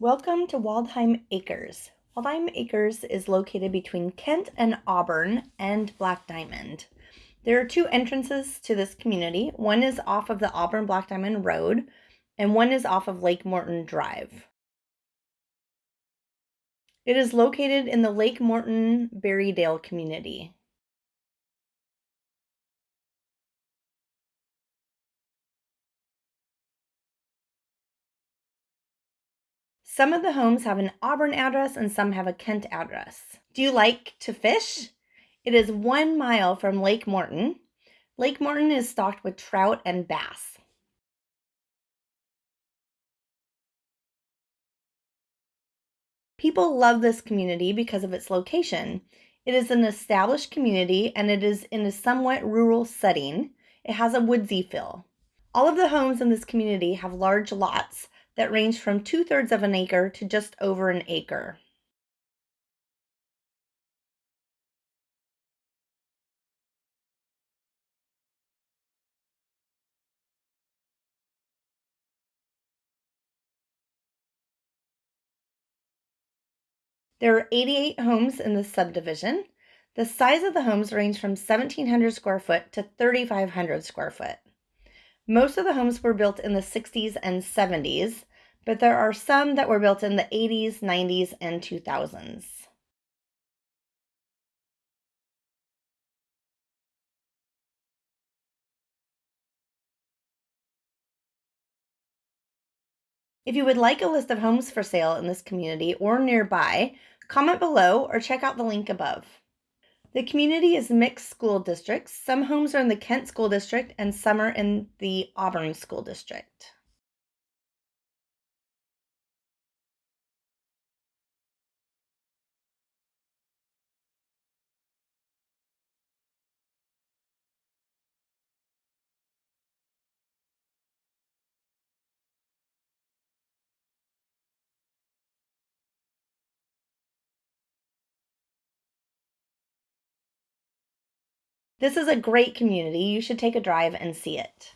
Welcome to Waldheim Acres. Waldheim Acres is located between Kent and Auburn and Black Diamond. There are two entrances to this community. One is off of the Auburn Black Diamond Road, and one is off of Lake Morton Drive. It is located in the Lake Morton Berrydale community. Some of the homes have an Auburn address and some have a Kent address. Do you like to fish? It is one mile from Lake Morton. Lake Morton is stocked with trout and bass. People love this community because of its location. It is an established community and it is in a somewhat rural setting. It has a woodsy feel. All of the homes in this community have large lots that range from two thirds of an acre to just over an acre. There are 88 homes in this subdivision. The size of the homes range from 1,700 square foot to 3,500 square foot. Most of the homes were built in the 60s and 70s, but there are some that were built in the 80s, 90s, and 2000s. If you would like a list of homes for sale in this community or nearby, comment below or check out the link above. The community is mixed school districts. Some homes are in the Kent School District and some are in the Auburn School District. This is a great community. You should take a drive and see it.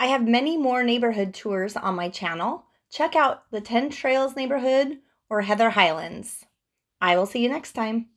I have many more neighborhood tours on my channel. Check out the 10 Trails neighborhood or Heather Highlands. I will see you next time.